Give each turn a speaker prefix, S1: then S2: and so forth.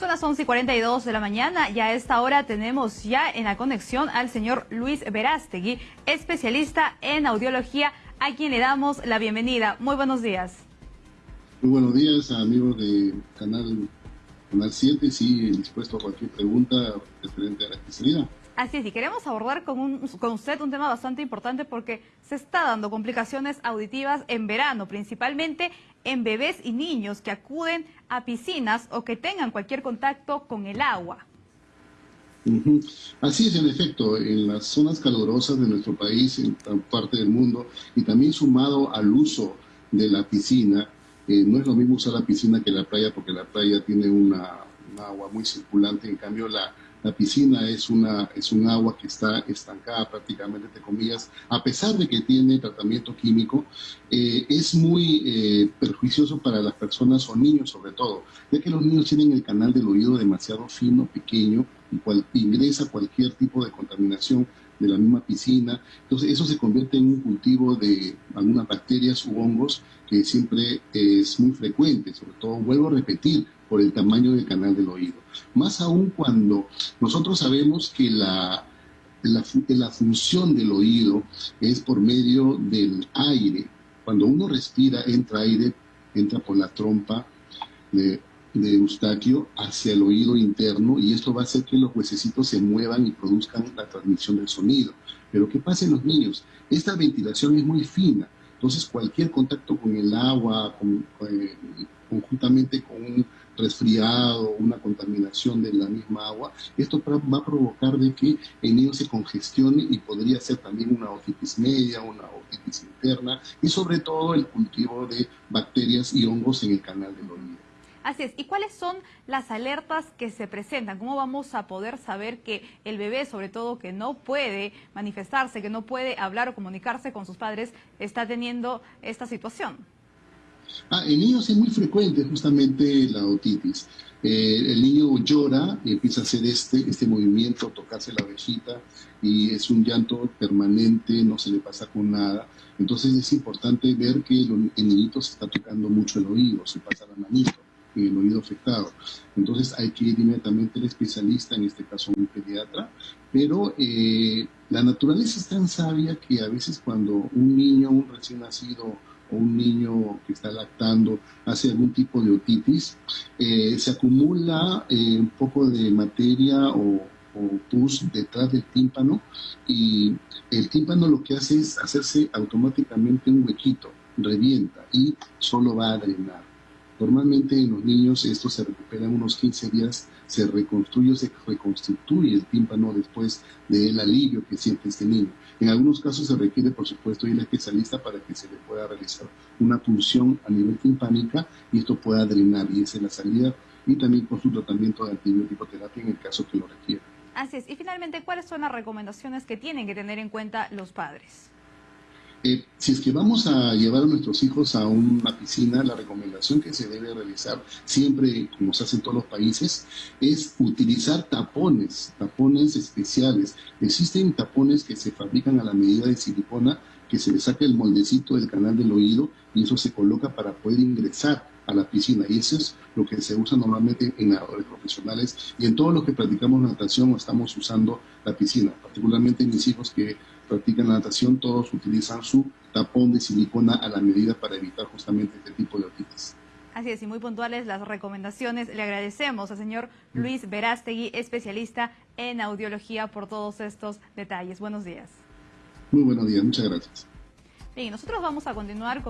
S1: Son las 11 y 42 de la mañana y a esta hora tenemos ya en la conexión al señor Luis Verástegui, especialista en audiología, a quien le damos la bienvenida. Muy buenos días.
S2: Muy buenos días, amigos de Canal, Canal 7. Sí, dispuesto a cualquier pregunta referente a la especialidad.
S1: Así es, y queremos abordar con, con, usted un tema bastante importante porque se está dando complicaciones auditivas en verano, principalmente en bebés y niños que acuden a piscinas o que tengan cualquier contacto con el agua.
S2: Así es, en efecto, en las zonas calurosas de nuestro país, en parte del mundo, y también sumado al uso de la piscina, eh, no es lo mismo usar la piscina que la playa porque la playa tiene una agua muy circulante, en cambio la la piscina es, una, es un agua que está estancada prácticamente, entre comillas, a pesar de que tiene tratamiento químico, eh, es muy eh, perjuicioso para las personas o niños sobre todo, ya que los niños tienen el canal del oído demasiado fino, pequeño, y cual, ingresa cualquier tipo de contaminación de la misma piscina. Entonces eso se convierte en un cultivo de algunas bacterias u hongos que siempre es muy frecuente, sobre todo, vuelvo a repetir, por el tamaño del canal del oído. Más aún cuando nosotros sabemos que la, la, función del oído es por medio del aire. Cuando uno respira, entra aire, entra por la trompa de, de Eustaquio hacia el oído interno y esto va a hacer que los huesecitos se muevan y produzcan la transmisión del sonido. Pero ¿qué pasa en los niños? Esta ventilación es muy fina, entonces cualquier contacto con el agua, conjuntamente con un resfriado, una contaminación de la misma agua, esto va a provocar de que el niño se congestione y podría ser también una otitis media, una otitis interna y sobre todo el cultivo de bacterias y hongos en el canal del oído.
S1: Así es. ¿Y cuáles son las alertas que se presentan? ¿Cómo vamos a poder saber que el bebé, sobre todo que no puede manifestarse, que no puede hablar o comunicarse con sus padres, está teniendo esta situación?
S2: Ah, en niños es muy frecuente justamente la otitis. Eh, el niño llora y empieza a hacer este, este movimiento, tocarse la ovejita y es un llanto permanente, no se le pasa con nada. Entonces es importante ver que el, niñito se está tocando mucho el oído, se pasa la manito el oído afectado. Entonces hay que ir inmediatamente al especialista, en este caso un pediatra, pero eh, la naturaleza es tan sabia que a veces cuando un niño, un recién nacido, o un niño que está lactando hace algún tipo de otitis, eh, se acumula eh, un poco de materia o, pus detrás del tímpano y el tímpano lo que hace es hacerse automáticamente un huequito, revienta y solo va a drenar. Normalmente en los niños esto se recupera en unos 15 días, se reconstruye o se reconstituye el tímpano después del alivio que siente este niño. En algunos casos se requiere, por supuesto, ir al especialista para que se le pueda realizar una punción a nivel timpánica y esto pueda drenar y esa es la salida y también con su tratamiento de antibiótico terapia en el caso que lo requiera.
S1: Así es. Y finalmente, ¿cuáles son las recomendaciones que tienen que tener en cuenta los padres?
S2: Eh, si es que vamos a llevar a nuestros hijos a una piscina, la recomendación que se debe realizar siempre, como se hace en todos los países, es utilizar tapones, tapones especiales. Existen tapones que se fabrican a la medida de silicona, que se le saca el moldecito del canal del oído y eso se coloca para poder ingresar a la piscina. Y eso es lo que se usa normalmente en nadadores profesionales y en todos los que practicamos natación o estamos usando la piscina, particularmente mis hijos que practican natación, todos utilizan su tapón de silicona a la medida para evitar justamente este tipo de otitis.
S1: Así es, y muy puntuales las recomendaciones. Le agradecemos al señor Luis Verástegui, especialista en audiología, por todos estos detalles. Buenos días.
S2: Muy buenos días, muchas gracias.
S1: Bien, nosotros vamos a continuar con